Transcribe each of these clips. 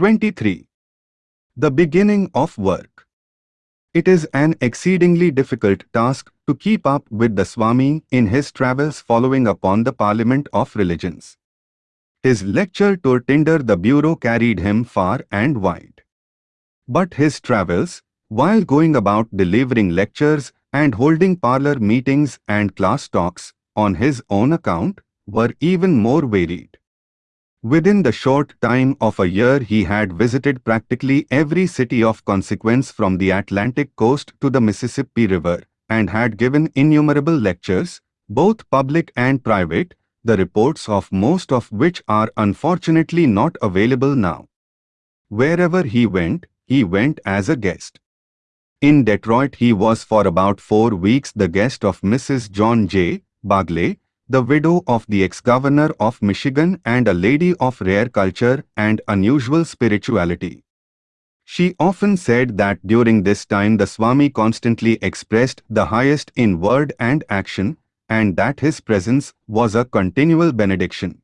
23. The beginning of work. It is an exceedingly difficult task to keep up with the Swami in his travels following upon the Parliament of Religions. His lecture tour tinder the bureau carried him far and wide. But his travels, while going about delivering lectures and holding parlor meetings and class talks on his own account, were even more varied. Within the short time of a year he had visited practically every city of consequence from the Atlantic coast to the Mississippi River, and had given innumerable lectures, both public and private, the reports of most of which are unfortunately not available now. Wherever he went, he went as a guest. In Detroit he was for about four weeks the guest of Mrs. John J. Bagley, the widow of the ex-governor of Michigan and a lady of rare culture and unusual spirituality. She often said that during this time the Swami constantly expressed the highest in word and action, and that his presence was a continual benediction.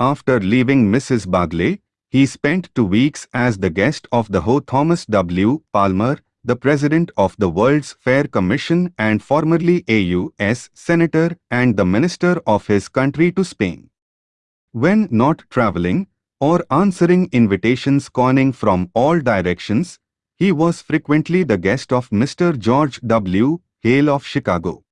After leaving Mrs. Bagley, he spent two weeks as the guest of the Ho Thomas W. Palmer, the president of the World's Fair Commission and formerly AUS senator and the minister of his country to Spain. When not traveling or answering invitations conning from all directions, he was frequently the guest of Mr. George W. Hale of Chicago.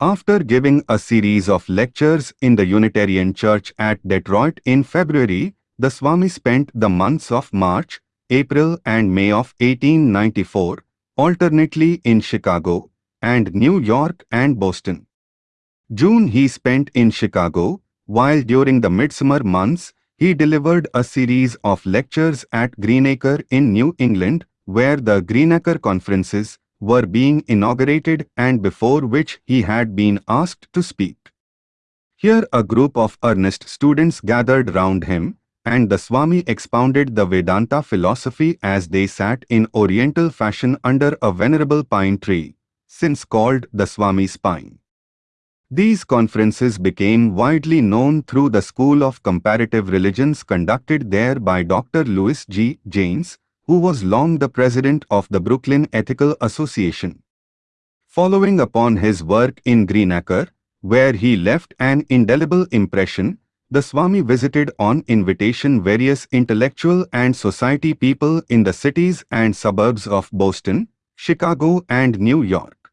After giving a series of lectures in the Unitarian Church at Detroit in February, the Swami spent the months of March, April and May of 1894, alternately in Chicago and New York and Boston. June he spent in Chicago, while during the midsummer months he delivered a series of lectures at Greenacre in New England, where the Greenacre conferences were being inaugurated and before which he had been asked to speak. Here a group of earnest students gathered round him, and the Swami expounded the Vedanta philosophy as they sat in oriental fashion under a venerable pine tree, since called the Swami's pine. These conferences became widely known through the School of Comparative Religions conducted there by Dr. Lewis G. Janes, who was long the president of the Brooklyn Ethical Association. Following upon his work in Greenacre, where he left an indelible impression, the Swami visited on invitation various intellectual and society people in the cities and suburbs of Boston, Chicago and New York.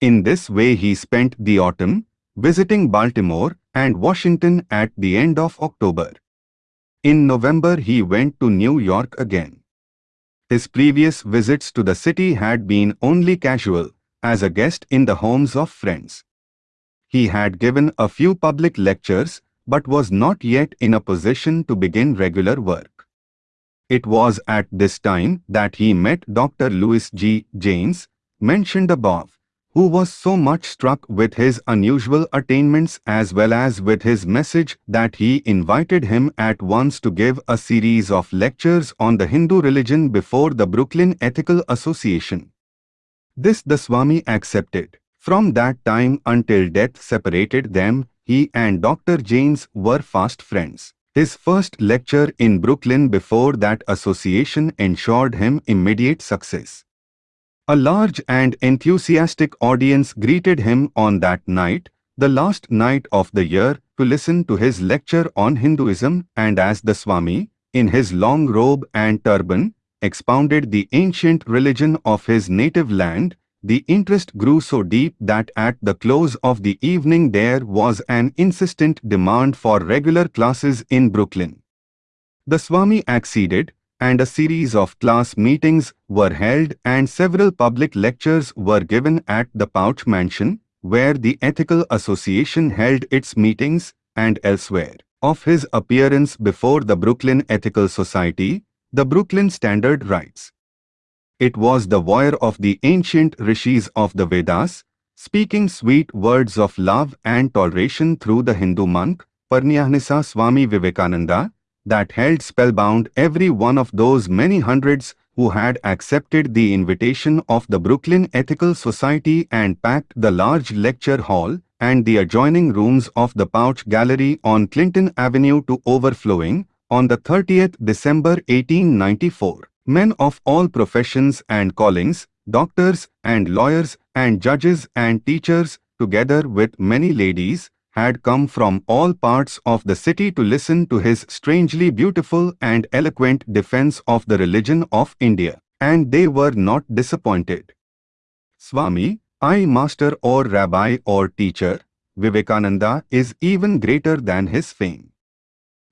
In this way he spent the autumn, visiting Baltimore and Washington at the end of October. In November he went to New York again. His previous visits to the city had been only casual, as a guest in the homes of friends. He had given a few public lectures but was not yet in a position to begin regular work. It was at this time that he met Dr. Lewis G. Janes, mentioned above, who was so much struck with his unusual attainments as well as with his message that he invited him at once to give a series of lectures on the Hindu religion before the Brooklyn Ethical Association. This the Swami accepted. From that time until death separated them, he and Dr. James were fast friends. His first lecture in Brooklyn before that association ensured him immediate success. A large and enthusiastic audience greeted him on that night, the last night of the year, to listen to his lecture on Hinduism and as the Swami, in his long robe and turban, expounded the ancient religion of his native land, the interest grew so deep that at the close of the evening there was an insistent demand for regular classes in Brooklyn. The Swami acceded, and a series of class meetings were held and several public lectures were given at the Pouch Mansion, where the Ethical Association held its meetings, and elsewhere. Of his appearance before the Brooklyn Ethical Society, the Brooklyn Standard writes, it was the voice of the ancient rishis of the Vedas, speaking sweet words of love and toleration through the Hindu monk, Paramahansa Swami Vivekananda, that held spellbound every one of those many hundreds who had accepted the invitation of the Brooklyn Ethical Society and packed the large lecture hall and the adjoining rooms of the Pouch Gallery on Clinton Avenue to overflowing, on the 30th December 1894. Men of all professions and callings, doctors and lawyers and judges and teachers, together with many ladies, had come from all parts of the city to listen to his strangely beautiful and eloquent defense of the religion of India. And they were not disappointed. Swami, I master or rabbi or teacher, Vivekananda is even greater than his fame.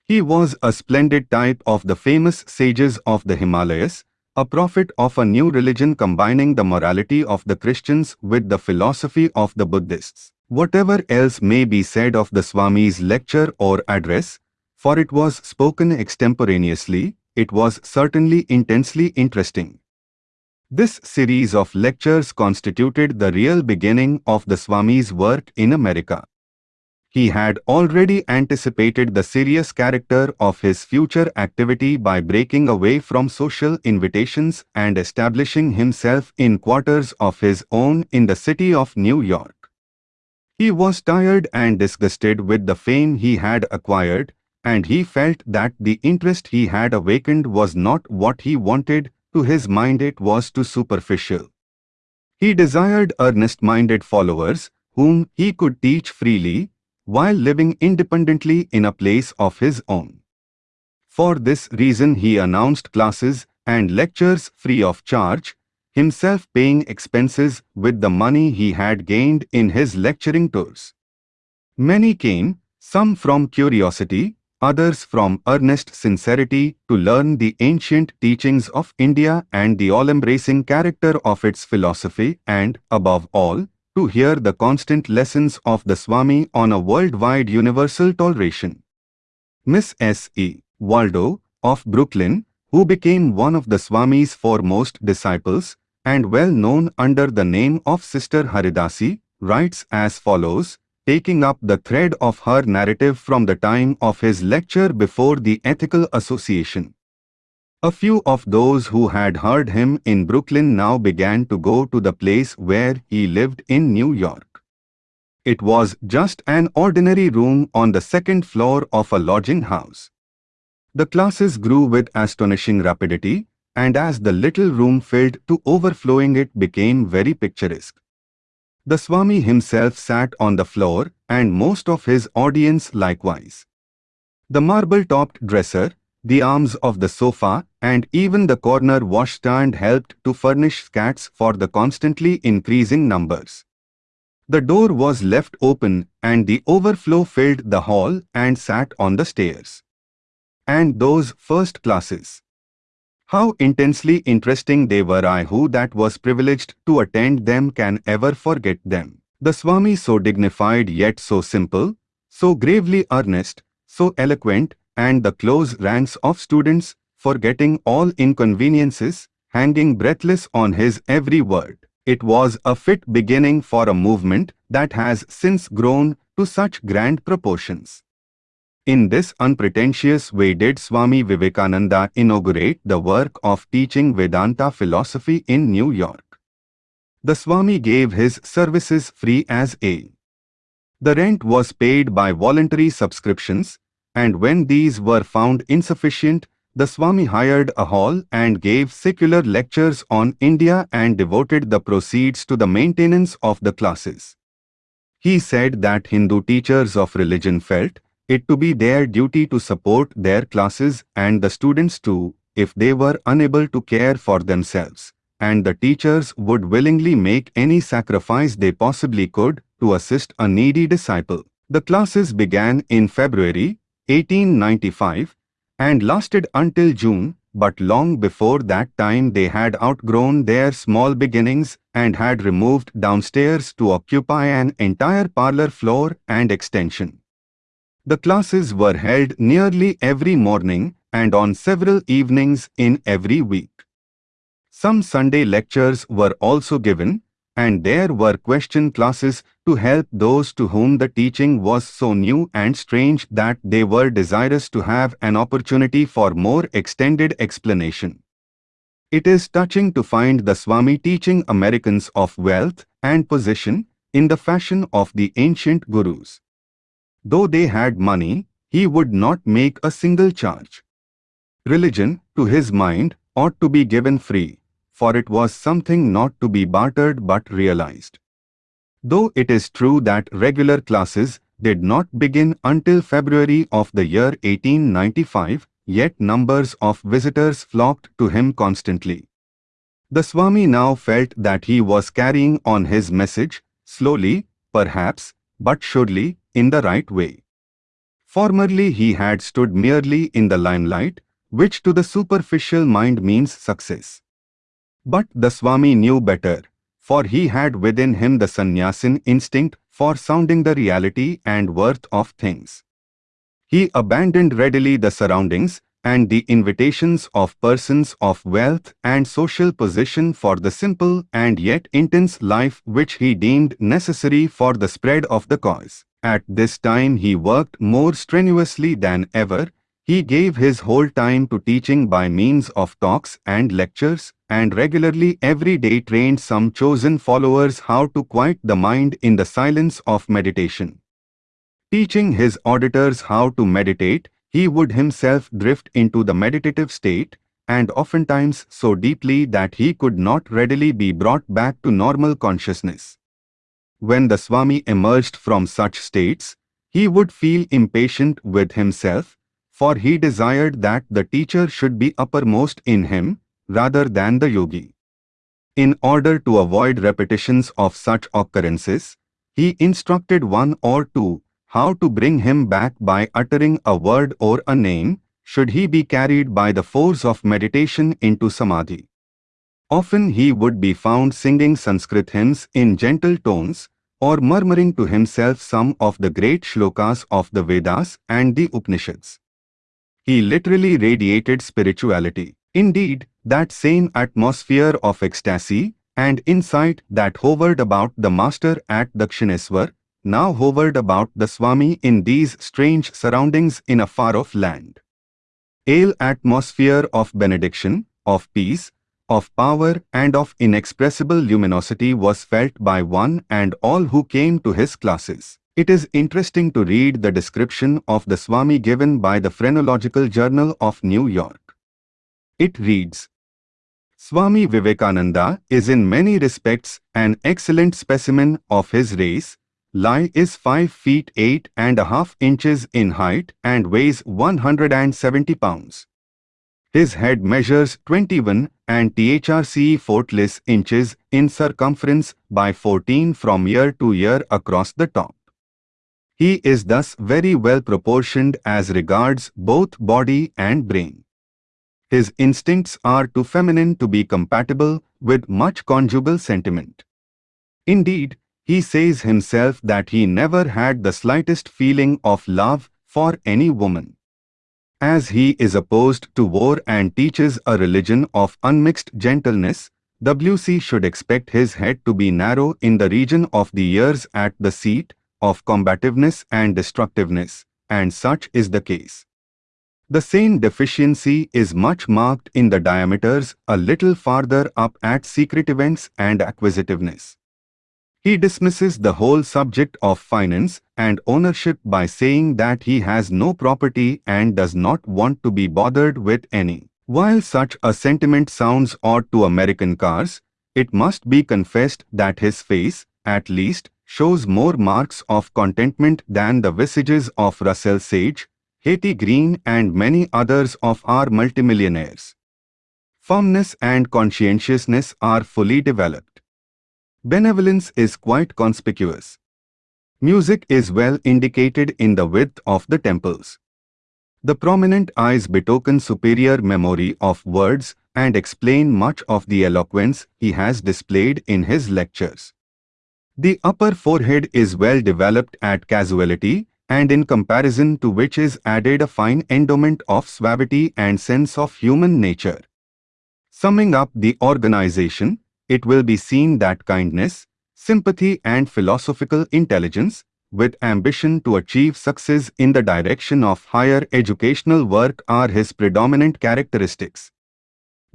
He was a splendid type of the famous sages of the Himalayas, a prophet of a new religion combining the morality of the Christians with the philosophy of the Buddhists. Whatever else may be said of the Swami's lecture or address, for it was spoken extemporaneously, it was certainly intensely interesting. This series of lectures constituted the real beginning of the Swami's work in America. He had already anticipated the serious character of his future activity by breaking away from social invitations and establishing himself in quarters of his own in the city of New York. He was tired and disgusted with the fame he had acquired, and he felt that the interest he had awakened was not what he wanted to his mind it was too superficial. He desired earnest-minded followers, whom he could teach freely, while living independently in a place of his own. For this reason he announced classes and lectures free of charge, himself paying expenses with the money he had gained in his lecturing tours. Many came, some from curiosity, others from earnest sincerity to learn the ancient teachings of India and the all-embracing character of its philosophy and, above all, to hear the constant lessons of the Swami on a worldwide universal toleration. Miss S. E. Waldo, of Brooklyn, who became one of the Swami's foremost disciples and well known under the name of Sister Haridasi, writes as follows, taking up the thread of her narrative from the time of his lecture before the Ethical Association. A few of those who had heard him in Brooklyn now began to go to the place where he lived in New York. It was just an ordinary room on the second floor of a lodging house. The classes grew with astonishing rapidity, and as the little room filled to overflowing it became very picturesque. The Swami himself sat on the floor and most of his audience likewise. The marble-topped dresser, the arms of the sofa and even the corner washstand helped to furnish scats for the constantly increasing numbers. The door was left open and the overflow filled the hall and sat on the stairs. And those first classes. How intensely interesting they were I who that was privileged to attend them can ever forget them. The Swami so dignified yet so simple, so gravely earnest, so eloquent, and the close ranks of students, forgetting all inconveniences, hanging breathless on his every word. It was a fit beginning for a movement that has since grown to such grand proportions. In this unpretentious way did Swami Vivekananda inaugurate the work of teaching Vedanta philosophy in New York. The Swami gave his services free as a. The rent was paid by voluntary subscriptions, and when these were found insufficient, the Swami hired a hall and gave secular lectures on India and devoted the proceeds to the maintenance of the classes. He said that Hindu teachers of religion felt it to be their duty to support their classes and the students too, if they were unable to care for themselves, and the teachers would willingly make any sacrifice they possibly could to assist a needy disciple. The classes began in February 1895 and lasted until June, but long before that time they had outgrown their small beginnings and had removed downstairs to occupy an entire parlor floor and extension. The classes were held nearly every morning and on several evenings in every week. Some Sunday lectures were also given, and there were question classes to help those to whom the teaching was so new and strange that they were desirous to have an opportunity for more extended explanation. It is touching to find the Swami teaching Americans of wealth and position in the fashion of the ancient gurus. Though they had money, he would not make a single charge. Religion, to his mind, ought to be given free, for it was something not to be bartered but realized. Though it is true that regular classes did not begin until February of the year 1895, yet numbers of visitors flocked to him constantly. The Swami now felt that he was carrying on his message, slowly, perhaps, but surely, in the right way. Formerly he had stood merely in the limelight, which to the superficial mind means success. But the Swami knew better, for he had within him the sannyasin instinct for sounding the reality and worth of things. He abandoned readily the surroundings and the invitations of persons of wealth and social position for the simple and yet intense life which he deemed necessary for the spread of the cause. At this time he worked more strenuously than ever, he gave his whole time to teaching by means of talks and lectures, and regularly every day trained some chosen followers how to quiet the mind in the silence of meditation. Teaching his auditors how to meditate, he would himself drift into the meditative state, and oftentimes so deeply that he could not readily be brought back to normal consciousness. When the Swami emerged from such states, he would feel impatient with himself, for he desired that the teacher should be uppermost in him, rather than the yogi. In order to avoid repetitions of such occurrences, he instructed one or two how to bring him back by uttering a word or a name, should he be carried by the force of meditation into samadhi. Often he would be found singing Sanskrit hymns in gentle tones, or murmuring to himself some of the great shlokas of the Vedas and the Upanishads. He literally radiated spirituality. Indeed, that same atmosphere of ecstasy and insight that hovered about the master at Dakshineswar now hovered about the Swami in these strange surroundings in a far-off land. Ale atmosphere of benediction, of peace, of power and of inexpressible luminosity was felt by one and all who came to his classes. It is interesting to read the description of the Swami given by the Phrenological Journal of New York. It reads, Swami Vivekananda is in many respects an excellent specimen of his race. Lai is 5 feet 8 and a half inches in height and weighs 170 pounds. His head measures 21 and THRC 40 inches in circumference by 14 from ear to ear across the top. He is thus very well proportioned as regards both body and brain. His instincts are too feminine to be compatible with much conjugal sentiment. Indeed, he says himself that he never had the slightest feeling of love for any woman. As he is opposed to war and teaches a religion of unmixed gentleness, WC should expect his head to be narrow in the region of the ears at the seat, of combativeness and destructiveness, and such is the case. The same deficiency is much marked in the diameters a little farther up at secretiveness and acquisitiveness. He dismisses the whole subject of finance and ownership by saying that he has no property and does not want to be bothered with any. While such a sentiment sounds odd to American cars, it must be confessed that his face, at least, shows more marks of contentment than the visages of Russell Sage, Hetty Green and many others of our multimillionaires. Firmness and conscientiousness are fully developed. Benevolence is quite conspicuous. Music is well indicated in the width of the temples. The prominent eyes betoken superior memory of words and explain much of the eloquence he has displayed in his lectures. The upper forehead is well developed at casuality and in comparison to which is added a fine endowment of suavity and sense of human nature. Summing up the organization, it will be seen that kindness, sympathy and philosophical intelligence, with ambition to achieve success in the direction of higher educational work are his predominant characteristics.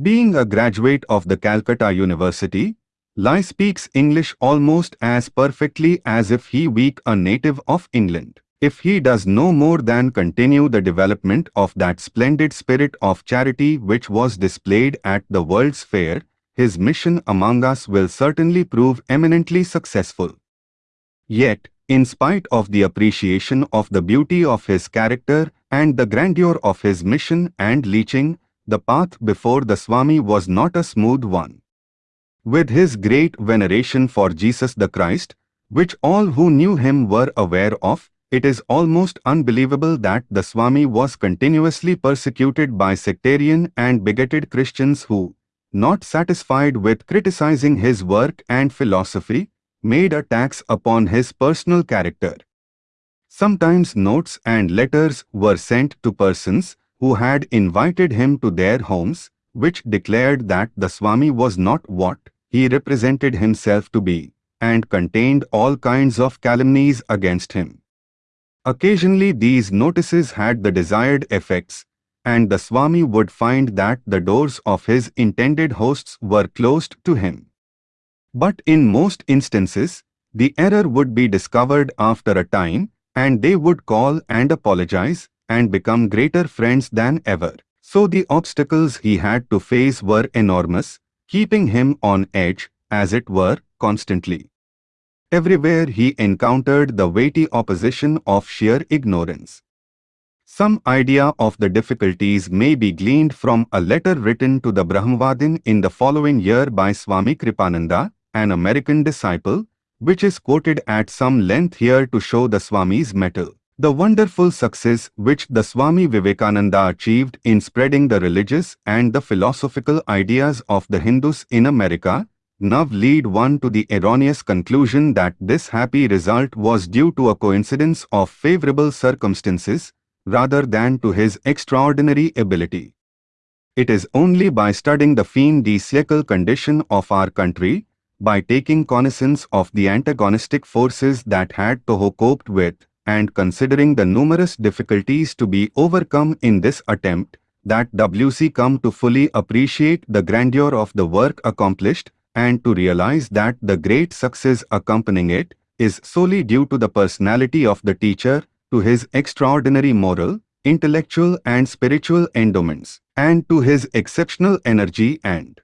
Being a graduate of the Calcutta University, Lai speaks English almost as perfectly as if he were a native of England. if he does no more than continue the development of that splendid spirit of charity which was displayed at the World's Fair, his mission among us will certainly prove eminently successful. Yet, in spite of the appreciation of the beauty of his character and the grandeur of his mission and leaching, the path before the Swami was not a smooth one. With his great veneration for Jesus the Christ, which all who knew him were aware of, it is almost unbelievable that the Swami was continuously persecuted by sectarian and bigoted Christians who, not satisfied with criticizing his work and philosophy, made attacks upon his personal character. Sometimes notes and letters were sent to persons who had invited him to their homes, which declared that the Swami was not what he represented himself to be, and contained all kinds of calumnies against him. Occasionally these notices had the desired effects, and the Swami would find that the doors of his intended hosts were closed to him. But in most instances, the error would be discovered after a time, and they would call and apologize, and become greater friends than ever. So the obstacles he had to face were enormous, keeping him on edge, as it were, constantly. Everywhere he encountered the weighty opposition of sheer ignorance. Some idea of the difficulties may be gleaned from a letter written to the Brahmavadin in the following year by Swami Kripananda, an American disciple, which is quoted at some length here to show the Swami's mettle. The wonderful success which the Swami Vivekananda achieved in spreading the religious and the philosophical ideas of the Hindus in America now lead one to the erroneous conclusion that this happy result was due to a coincidence of favorable circumstances rather than to his extraordinary ability. It is only by studying the fin de condition of our country, by taking cognizance of the antagonistic forces that had Toho coped with, and considering the numerous difficulties to be overcome in this attempt, that WC come to fully appreciate the grandeur of the work accomplished and to realize that the great success accompanying it is solely due to the personality of the teacher, to his extraordinary moral, intellectual and spiritual endowments, and to his exceptional energy and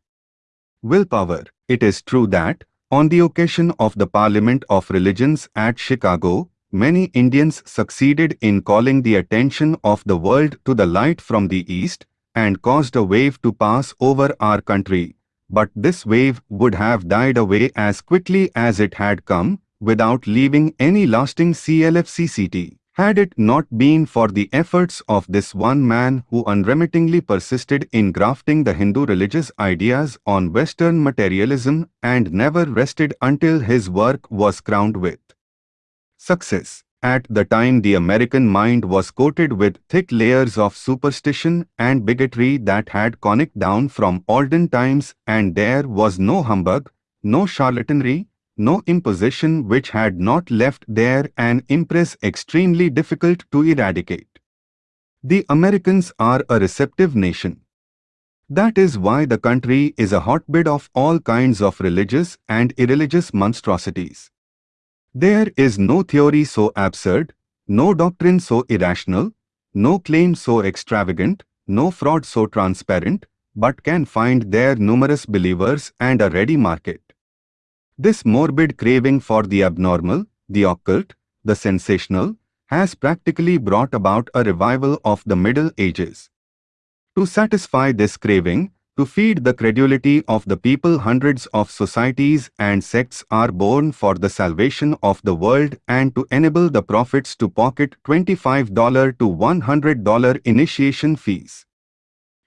willpower. It is true that, on the occasion of the Parliament of Religions at Chicago, many Indians succeeded in calling the attention of the world to the light from the east and caused a wave to pass over our country but this wave would have died away as quickly as it had come, without leaving any lasting CLFCCT. Had it not been for the efforts of this one man who unremittingly persisted in grafting the Hindu religious ideas on Western materialism and never rested until his work was crowned with success. At the time the American mind was coated with thick layers of superstition and bigotry that had conicked down from olden times and there was no humbug, no charlatanry, no imposition which had not left there an impress extremely difficult to eradicate. The Americans are a receptive nation. That is why the country is a hotbed of all kinds of religious and irreligious monstrosities. There is no theory so absurd, no doctrine so irrational, no claim so extravagant, no fraud so transparent, but can find their numerous believers and a ready market. This morbid craving for the abnormal, the occult, the sensational, has practically brought about a revival of the Middle Ages. To satisfy this craving, to feed the credulity of the people hundreds of societies and sects are born for the salvation of the world and to enable the prophets to pocket $25 to $100 initiation fees.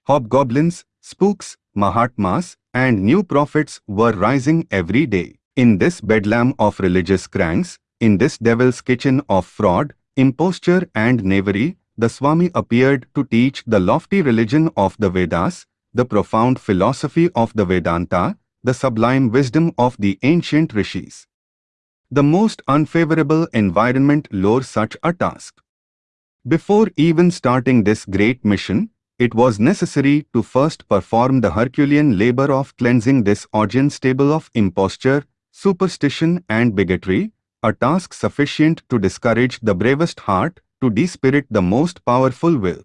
Hobgoblins, spooks, Mahatmas, and new prophets were rising every day. In this bedlam of religious cranks, in this devil's kitchen of fraud, imposture and knavery, the Swami appeared to teach the lofty religion of the Vedas, the profound philosophy of the Vedanta, the sublime wisdom of the ancient rishis. The most unfavorable environment lures such a task. Before even starting this great mission, it was necessary to first perform the Herculean labor of cleansing this audience table of imposture, superstition and bigotry, a task sufficient to discourage the bravest heart, to despirit the most powerful will.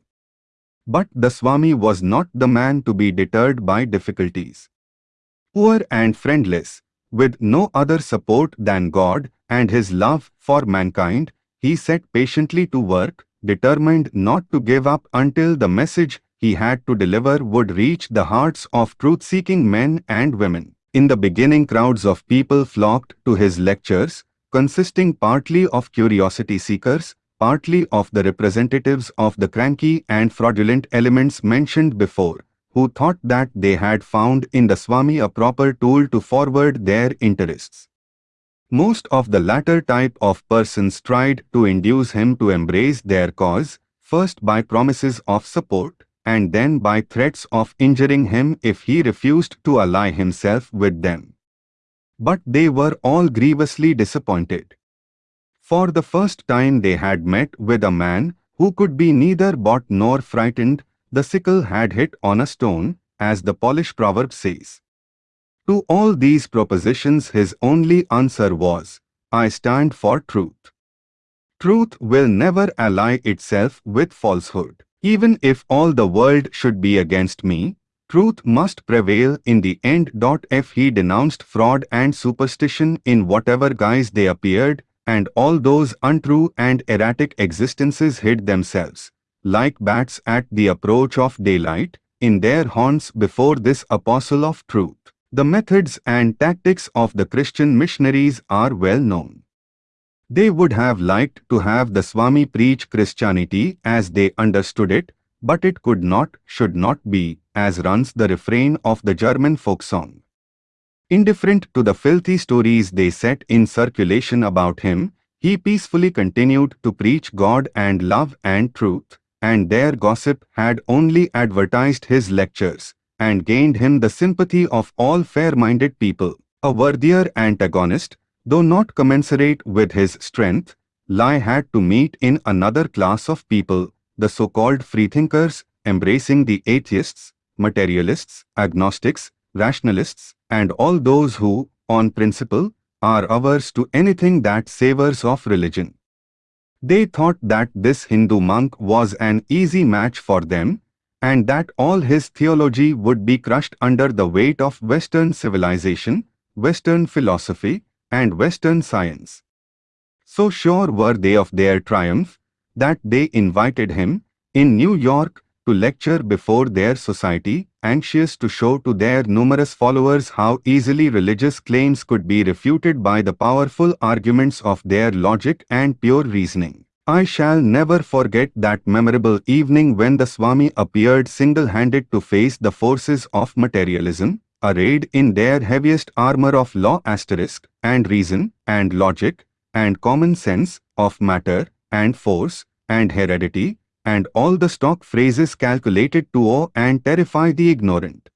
But the Swami was not the man to be deterred by difficulties. Poor and friendless, with no other support than God and his love for mankind, he set patiently to work, determined not to give up until the message he had to deliver would reach the hearts of truth-seeking men and women. In the beginning crowds of people flocked to his lectures, consisting partly of curiosity seekers, partly of the representatives of the cranky and fraudulent elements mentioned before, who thought that they had found in the Swami a proper tool to forward their interests. Most of the latter type of persons tried to induce him to embrace their cause, first by promises of support, and then by threats of injuring him if he refused to ally himself with them. But they were all grievously disappointed. For the first time they had met with a man who could be neither bought nor frightened, the sickle had hit on a stone, as the Polish proverb says. To all these propositions his only answer was, I stand for truth. Truth will never ally itself with falsehood. Even if all the world should be against me, truth must prevail in the end. If he denounced fraud and superstition in whatever guise they appeared, and all those untrue and erratic existences hid themselves, like bats at the approach of daylight, in their haunts before this apostle of truth. The methods and tactics of the Christian missionaries are well known. They would have liked to have the Swami preach Christianity as they understood it, but it could not, should not be, as runs the refrain of the German folk song. Indifferent to the filthy stories they set in circulation about him, he peacefully continued to preach God and love and truth, and their gossip had only advertised his lectures and gained him the sympathy of all fair-minded people. A worthier antagonist, Though not commensurate with his strength, Lai had to meet in another class of people, the so-called freethinkers, embracing the atheists, materialists, agnostics, rationalists, and all those who, on principle, are averse to anything that savors of religion. They thought that this Hindu monk was an easy match for them, and that all his theology would be crushed under the weight of Western civilization, Western philosophy, and Western science. So sure were they of their triumph that they invited him, in New York, to lecture before their society, anxious to show to their numerous followers how easily religious claims could be refuted by the powerful arguments of their logic and pure reasoning. I shall never forget that memorable evening when the Swami appeared single-handed to face the forces of materialism, arrayed in their heaviest armor of law asterisk, and reason, and logic, and common sense, of matter, and force, and heredity, and all the stock phrases calculated to awe and terrify the ignorant.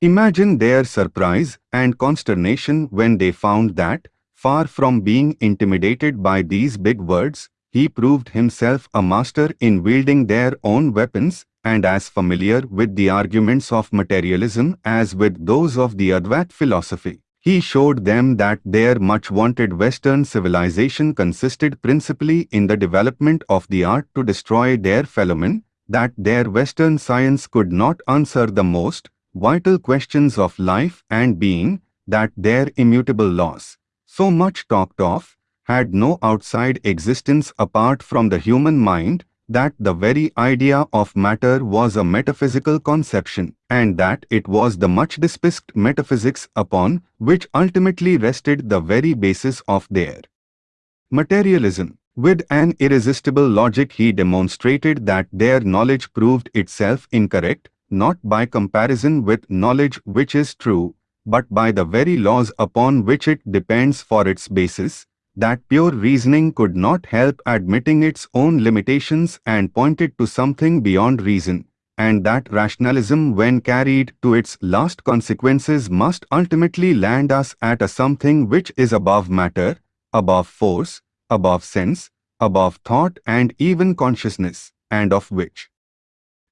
Imagine their surprise and consternation when they found that, far from being intimidated by these big words, he proved himself a master in wielding their own weapons and as familiar with the arguments of materialism as with those of the Advait philosophy. He showed them that their much-wanted Western civilization consisted principally in the development of the art to destroy their fellowmen, that their Western science could not answer the most vital questions of life and being, that their immutable laws, so much talked of, had no outside existence apart from the human mind, that the very idea of matter was a metaphysical conception, and that it was the much dispised metaphysics upon which ultimately rested the very basis of their materialism. With an irresistible logic he demonstrated that their knowledge proved itself incorrect, not by comparison with knowledge which is true, but by the very laws upon which it depends for its basis, that pure reasoning could not help admitting its own limitations and pointed to something beyond reason, and that rationalism when carried to its last consequences must ultimately land us at a something which is above matter, above force, above sense, above thought and even consciousness, and of which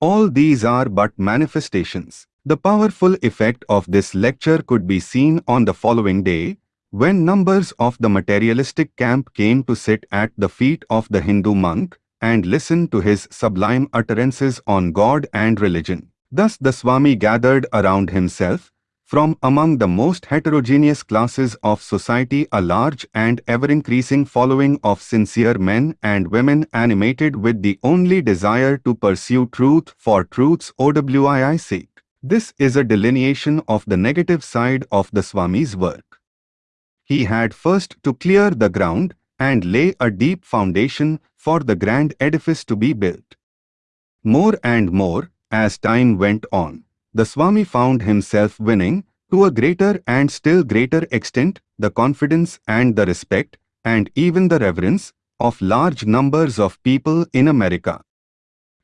all these are but manifestations. The powerful effect of this lecture could be seen on the following day, When numbers of the materialistic camp came to sit at the feet of the Hindu monk and listen to his sublime utterances on God and religion, thus the Swami gathered around himself, from among the most heterogeneous classes of society a large and ever-increasing following of sincere men and women animated with the only desire to pursue truth for truth's OWII sake. This is a delineation of the negative side of the Swami's work. He had first to clear the ground and lay a deep foundation for the grand edifice to be built. More and more, as time went on, the Swami found himself winning, to a greater and still greater extent, the confidence and the respect, and even the reverence, of large numbers of people in America.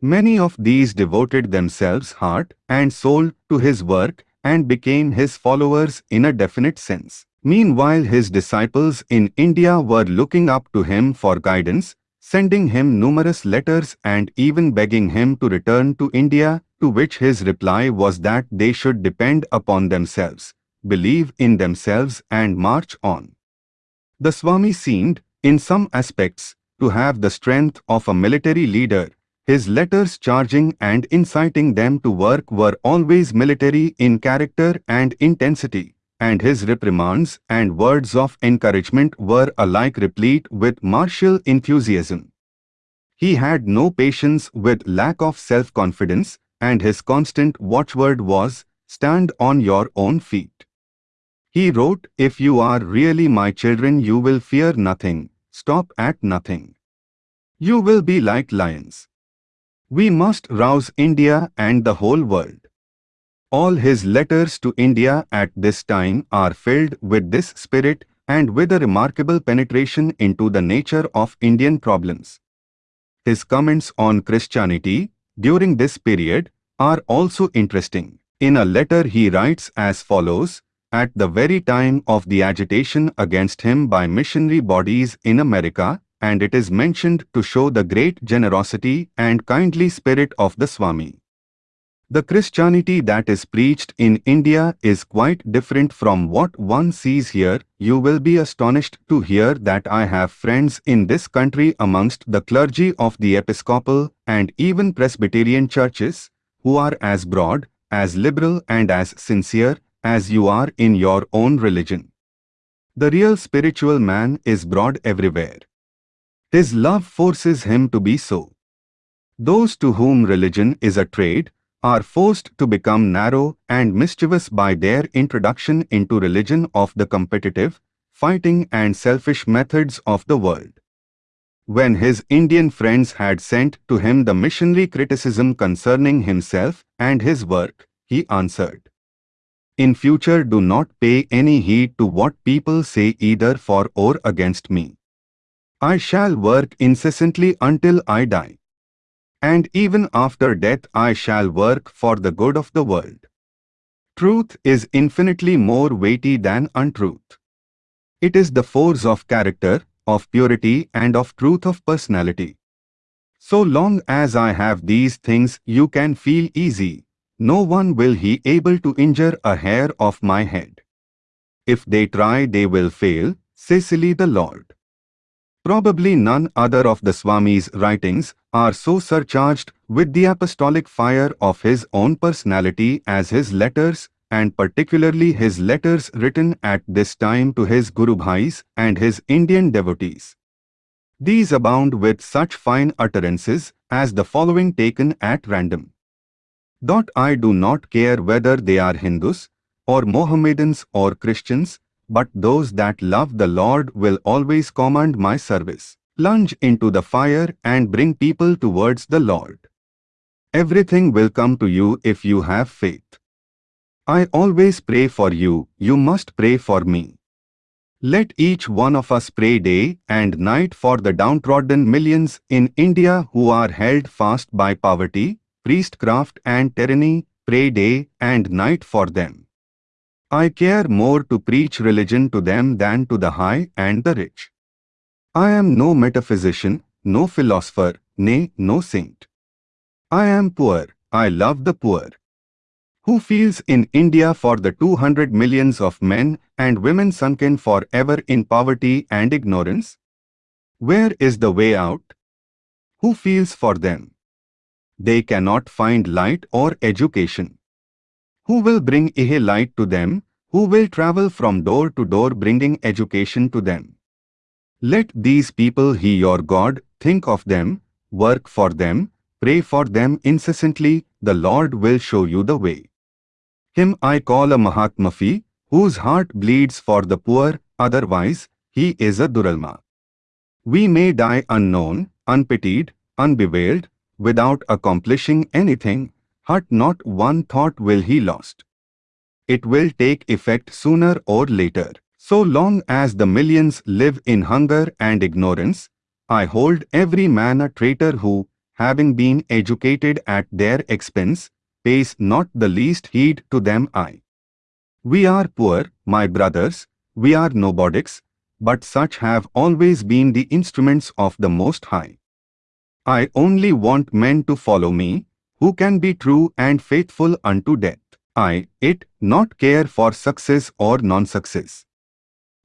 Many of these devoted themselves heart and soul to his work and became his followers in a definite sense. Meanwhile his disciples in India were looking up to him for guidance, sending him numerous letters and even begging him to return to India to which his reply was that they should depend upon themselves, believe in themselves and march on. The Swami seemed, in some aspects, to have the strength of a military leader. His letters charging and inciting them to work were always military in character and intensity, and his reprimands and words of encouragement were alike replete with martial enthusiasm. He had no patience with lack of self-confidence, and his constant watchword was, Stand on your own feet. He wrote, If you are really my children you will fear nothing, stop at nothing. You will be like lions. We must rouse India and the whole world. All his letters to India at this time are filled with this spirit and with a remarkable penetration into the nature of Indian problems. His comments on Christianity, during this period are also interesting. In a letter he writes as follows, at the very time of the agitation against him by missionary bodies in America, and it is mentioned to show the great generosity and kindly spirit of the Swami. The Christianity that is preached in India is quite different from what one sees here. You will be astonished to hear that I have friends in this country amongst the clergy of the Episcopal and even Presbyterian churches, who are as broad, as liberal and as sincere as you are in your own religion. The real spiritual man is broad everywhere. His love forces him to be so. Those to whom religion is a trade, are forced to become narrow and mischievous by their introduction into religion of the competitive, fighting and selfish methods of the world. When his Indian friends had sent to him the missionary criticism concerning himself and his work, he answered, In future do not pay any heed to what people say either for or against me. I shall work incessantly until I die and even after death I shall work for the good of the world. Truth is infinitely more weighty than untruth. It is the force of character, of purity and of truth of personality. So long as I have these things you can feel easy, no one will he able to injure a hair of my head. If they try they will fail, Cecily the Lord. Probably none other of the Swami's writings are so surcharged with the apostolic fire of his own personality as his letters, and particularly his letters written at this time to his Guru Bhais and his Indian devotees. These abound with such fine utterances as the following taken at random. Dot I do not care whether they are Hindus, or Mohammedans or Christians, but those that love the Lord will always command my service. Plunge into the fire and bring people towards the Lord. Everything will come to you if you have faith. I always pray for you, you must pray for me. Let each one of us pray day and night for the downtrodden millions in India who are held fast by poverty, priestcraft and tyranny, pray day and night for them. I care more to preach religion to them than to the high and the rich. I am no metaphysician, no philosopher, nay, no saint. I am poor, I love the poor. Who feels in India for the 200 millions of men and women sunken forever in poverty and ignorance? Where is the way out? Who feels for them? They cannot find light or education. Who will bring a light to them? Who will travel from door to door bringing education to them? Let these people he your God, think of them, work for them, pray for them incessantly, the Lord will show you the way. Him I call a Mahatmafi, whose heart bleeds for the poor, otherwise, he is a Duratma. We may die unknown, unpitied, unbewailed, without accomplishing anything, but not one thought will he lost. It will take effect sooner or later. So long as the millions live in hunger and ignorance, I hold every man a traitor who, having been educated at their expense, pays not the least heed to them I. We are poor, my brothers, we are nobodies, but such have always been the instruments of the Most High. I only want men to follow me, who can be true and faithful unto death. I, it, not care for success or non-success.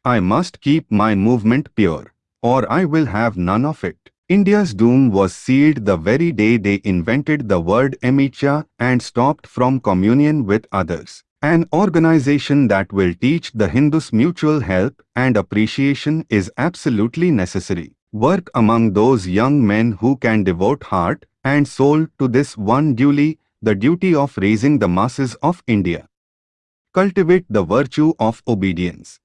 I must keep my movement pure, or I will have none of it. India's doom was sealed the very day they invented the word mlechchha and stopped from communion with others. An organization that will teach the Hindus mutual help and appreciation is absolutely necessary. Work among those young men who can devote heart and soul to this one duty, the duty of raising the masses of India. Cultivate the virtue of obedience.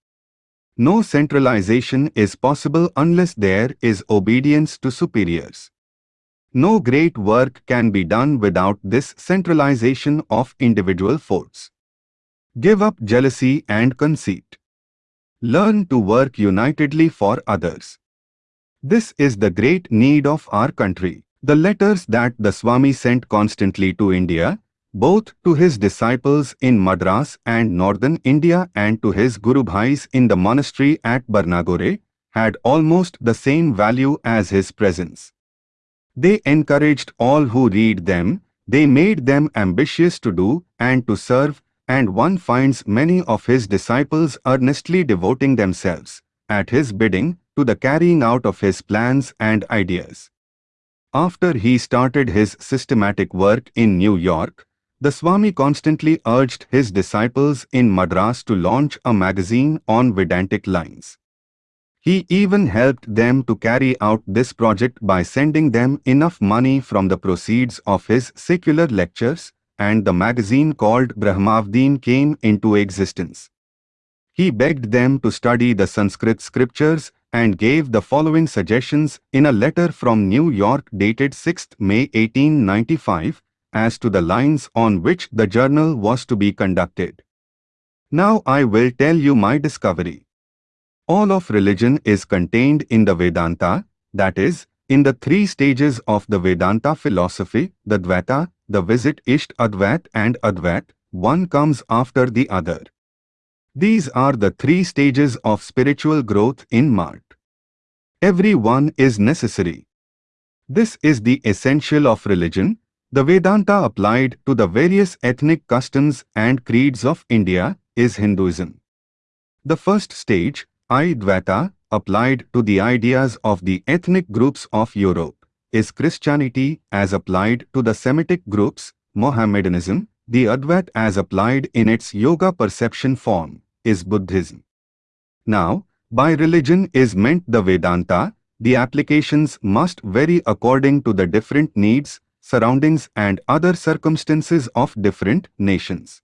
No centralization is possible unless there is obedience to superiors. No great work can be done without this centralization of individual force. Give up jealousy and conceit. Learn to work unitedly for others. This is the great need of our country. The letters that the Swami sent constantly to India both to his disciples in Madras and northern India and to his Guru Bhais in the monastery at Barnagore, had almost the same value as his presence. They encouraged all who read them, they made them ambitious to do and to serve, and one finds many of his disciples earnestly devoting themselves, at his bidding, to the carrying out of his plans and ideas. After he started his systematic work in New York, the Swami constantly urged his disciples in Madras to launch a magazine on Vedantic lines. He even helped them to carry out this project by sending them enough money from the proceeds of his secular lectures, and the magazine called Brahmavadin came into existence. He begged them to study the Sanskrit scriptures and gave the following suggestions in a letter from New York dated 6 May 1895, as to the lines on which the journal was to be conducted. Now I will tell you my discovery. All of religion is contained in the Vedanta, that is, in the three stages of the Vedanta philosophy, the Dvaita, the Vishishtadvait and Advait, one comes after the other. These are the three stages of spiritual growth in Mart. Every one is necessary. This is the essential of religion, the Vedanta applied to the various ethnic customs and creeds of India is Hinduism. The first stage, Advaita, applied to the ideas of the ethnic groups of Europe, is Christianity as applied to the Semitic groups, Mohammedanism, the Advait as applied in its yoga perception form, is Buddhism. Now, by religion is meant the Vedanta, the applications must vary according to the different needs, surroundings and other circumstances of different nations.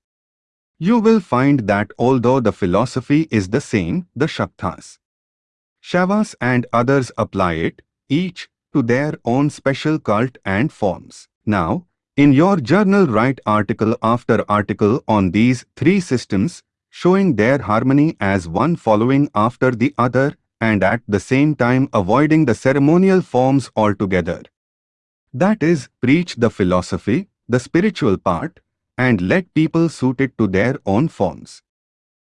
You will find that although the philosophy is the same, the Shaktas, Shaivas and others apply it, each to their own special cult and forms. Now, in your journal write article after article on these three systems, showing their harmony as one following after the other and at the same time avoiding the ceremonial forms altogether. That is, preach the philosophy, the spiritual part, and let people suit it to their own forms.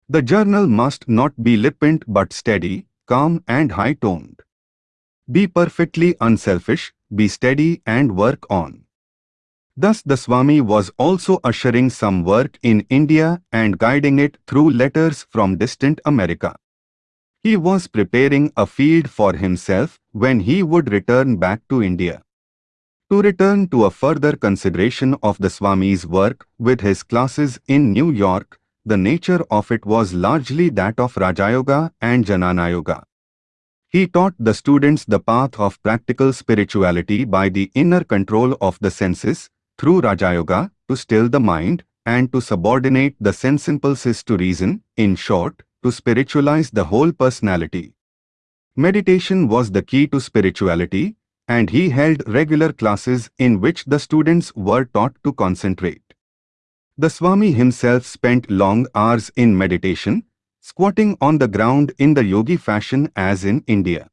The journal must not be flippant but steady, calm and high-toned. Be perfectly unselfish, be steady and work on. Thus the Swami was also ushering some work in India and guiding it through letters from distant America. He was preparing a field for himself when he would return back to India. To return to a further consideration of the Swami's work with his classes in New York, the nature of it was largely that of Rajayoga and Jnanayoga. He taught the students the path of practical spirituality by the inner control of the senses, through Rajayoga, to still the mind, and to subordinate the sense impulses to reason, in short, to spiritualize the whole personality. Meditation was the key to spirituality, and he held regular classes in which the students were taught to concentrate. The Swami himself spent long hours in meditation, squatting on the ground in the yogi fashion as in India.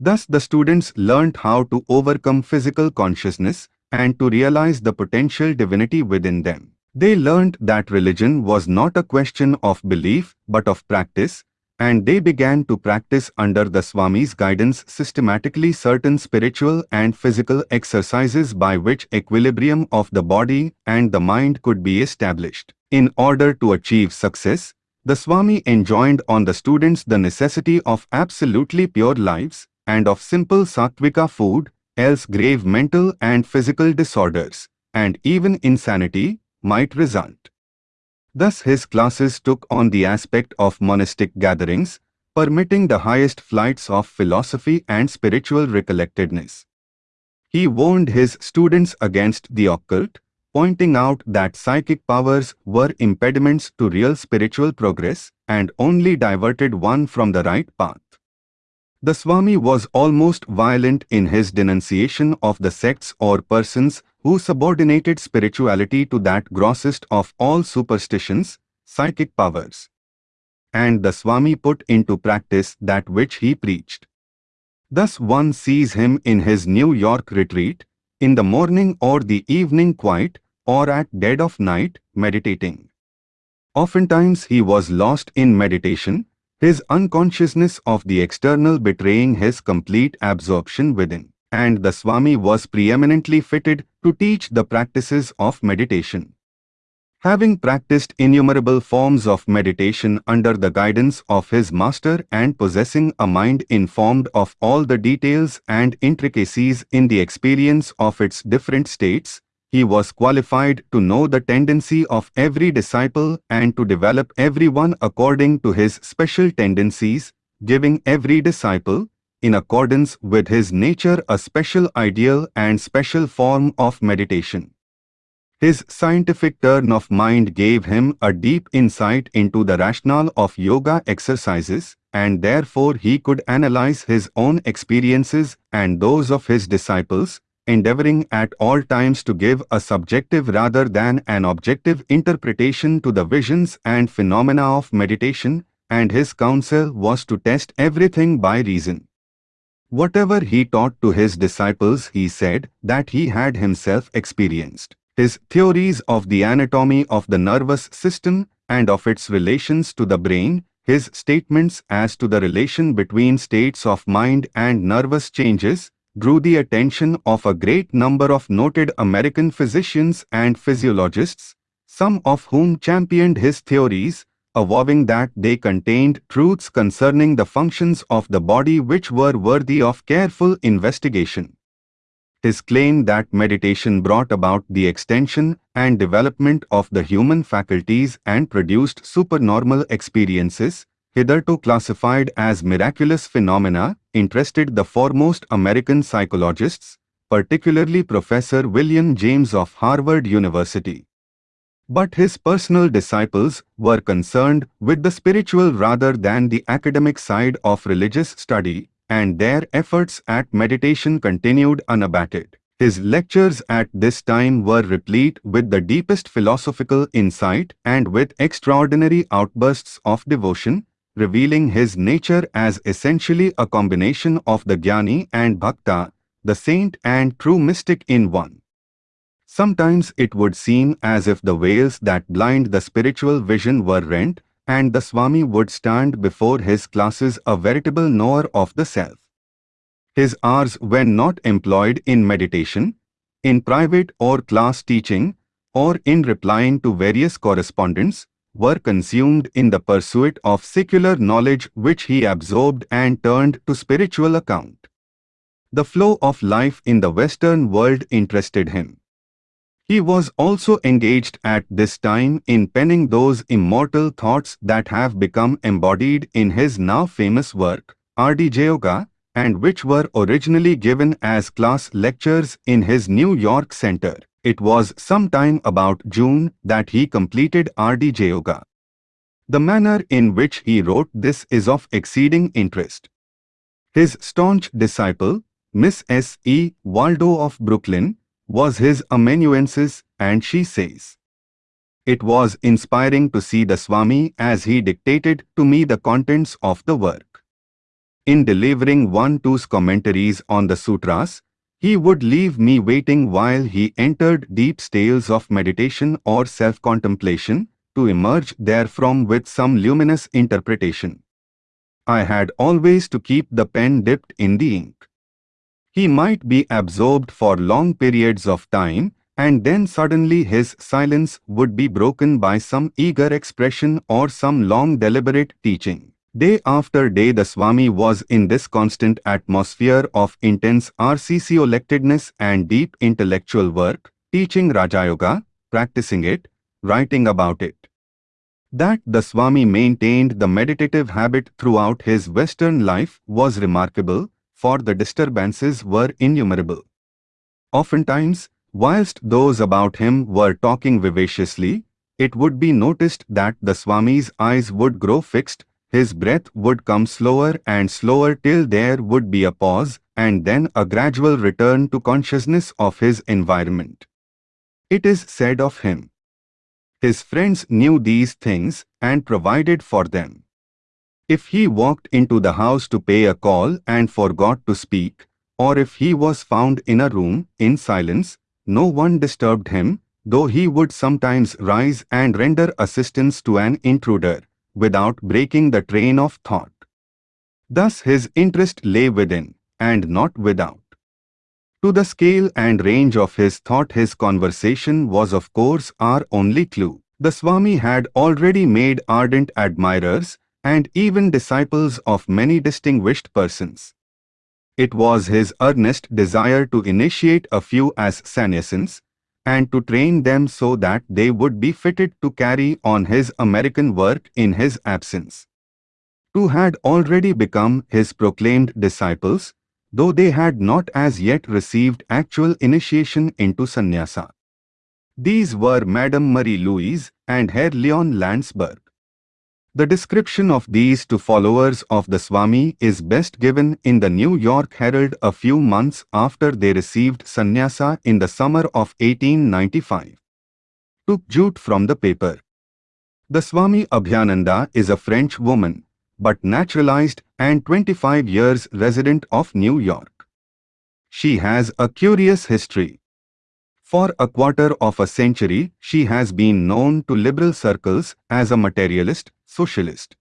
Thus the students learnt how to overcome physical consciousness and to realize the potential divinity within them. They learnt that religion was not a question of belief but of practice, and they began to practice under the Swami's guidance systematically certain spiritual and physical exercises by which equilibrium of the body and the mind could be established. In order to achieve success, the Swami enjoined on the students the necessity of absolutely pure lives and of simple sattvika food, else grave mental and physical disorders, and even insanity, might result. Thus his classes took on the aspect of monastic gatherings, permitting the highest flights of philosophy and spiritual recollectedness. He warned his students against the occult, pointing out that psychic powers were impediments to real spiritual progress and only diverted one from the right path. The Swami was almost violent in his denunciation of the sects or persons who subordinated spirituality to that grossest of all superstitions, psychic powers. And the Swami put into practice that which he preached. Thus one sees him in his New York retreat, in the morning or the evening quiet, or at dead of night, meditating. Oftentimes he was lost in meditation, his unconsciousness of the external betraying his complete absorption within and the Swami was preeminently fitted to teach the practices of meditation. Having practiced innumerable forms of meditation under the guidance of his master and possessing a mind informed of all the details and intricacies in the experience of its different states, he was qualified to know the tendency of every disciple and to develop everyone according to his special tendencies, giving every disciple, in accordance with his nature a special ideal and special form of meditation. His scientific turn of mind gave him a deep insight into the rationale of yoga exercises and therefore he could analyze his own experiences and those of his disciples, endeavoring at all times to give a subjective rather than an objective interpretation to the visions and phenomena of meditation, and his counsel was to test everything by reason. Whatever he taught to his disciples he said that he had himself experienced. His theories of the anatomy of the nervous system and of its relations to the brain, his statements as to the relation between states of mind and nervous changes, drew the attention of a great number of noted American physicians and physiologists, some of whom championed his theories, avowing that they contained truths concerning the functions of the body which were worthy of careful investigation. His claim that meditation brought about the extension and development of the human faculties and produced supernormal experiences, hitherto classified as miraculous phenomena, interested the foremost American psychologists, particularly Professor William James of Harvard University. But his personal disciples were concerned with the spiritual rather than the academic side of religious study, and their efforts at meditation continued unabated. His lectures at this time were replete with the deepest philosophical insight and with extraordinary outbursts of devotion, revealing his nature as essentially a combination of the jnani and bhakta, the saint and true mystic in one. Sometimes it would seem as if the veils that blind the spiritual vision were rent, and the Swami would stand before his classes a veritable knower of the self. His hours when not employed in meditation, in private or class teaching, or in replying to various correspondents, were consumed in the pursuit of secular knowledge which he absorbed and turned to spiritual account. The flow of life in the Western world interested him. He was also engaged at this time in penning those immortal thoughts that have become embodied in his now famous work, Raja Yoga, and which were originally given as class lectures in his New York center. It was sometime about June that he completed Raja Yoga. The manner in which he wrote this is of exceeding interest. His staunch disciple, Miss S. E. Waldo of Brooklyn, was his amanuensis and she says, It was inspiring to see the Swami as he dictated to me the contents of the work. In delivering one two's commentaries on the sutras, he would leave me waiting while he entered deep states of meditation or self-contemplation to emerge therefrom with some luminous interpretation. I had always to keep the pen dipped in the ink. He might be absorbed for long periods of time, and then suddenly his silence would be broken by some eager expression or some long deliberate teaching. Day after day the Swami was in this constant atmosphere of intense recollectedness and deep intellectual work, teaching Raja Yoga, practicing it, writing about it. That the Swami maintained the meditative habit throughout his Western life was remarkable, for the disturbances were innumerable. Oftentimes, whilst those about him were talking vivaciously, it would be noticed that the Swami's eyes would grow fixed, his breath would come slower and slower till there would be a pause and then a gradual return to consciousness of his environment. It is said of him. His friends knew these things and provided for them. If he walked into the house to pay a call and forgot to speak, or if he was found in a room, in silence, no one disturbed him, though he would sometimes rise and render assistance to an intruder, without breaking the train of thought. Thus his interest lay within, and not without. To the scale and range of his thought his conversation was of course our only clue. The Swami had already made ardent admirers, and even disciples of many distinguished persons. It was his earnest desire to initiate a few as sannyasins and to train them so that they would be fitted to carry on his American work in his absence. Two had already become his proclaimed disciples, though they had not as yet received actual initiation into sannyasa. These were Madame Marie Louise and Herr Leon Landsberg. The description of these two followers of the Swami is best given in the New York Herald a few months after they received sannyasa in the summer of 1895. Took jute from the paper. The Swami Abhayananda is a French woman, but naturalized and 25 years resident of New York. She has a curious history. For a quarter of a century, she has been known to liberal circles as a materialist, socialist.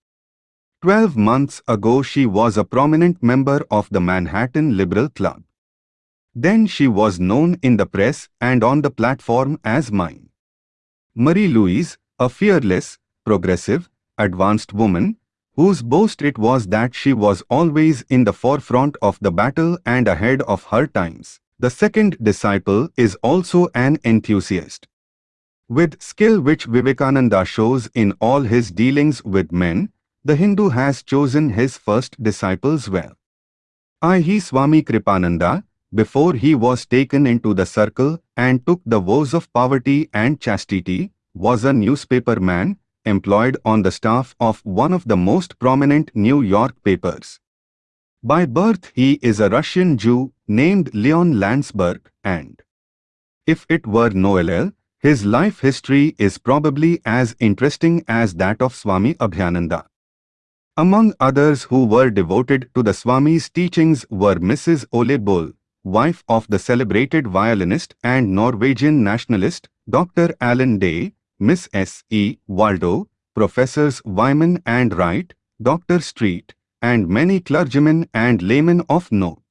Twelve months ago she was a prominent member of the Manhattan Liberal Club. Then she was known in the press and on the platform as mine. Marie-Louise, a fearless, progressive, advanced woman, whose boast it was that she was always in the forefront of the battle and ahead of her times. The second disciple is also an enthusiast. With skill which Vivekananda shows in all his dealings with men, the Hindu has chosen his first disciples well. I.e. Swami Kripananda, before he was taken into the circle and took the vows of poverty and chastity, was a newspaper man employed on the staff of one of the most prominent New York papers. By birth he is a Russian Jew named Leon Landsberg and, if it were Noel, his life history is probably as interesting as that of Swami Abhayananda. Among others who were devoted to the Swami's teachings were Mrs. Ole Bull, wife of the celebrated violinist and Norwegian nationalist Dr. Alan Day, Miss S. E. Waldo, Professors Wyman and Wright, Dr. Street, and many clergymen and laymen of note.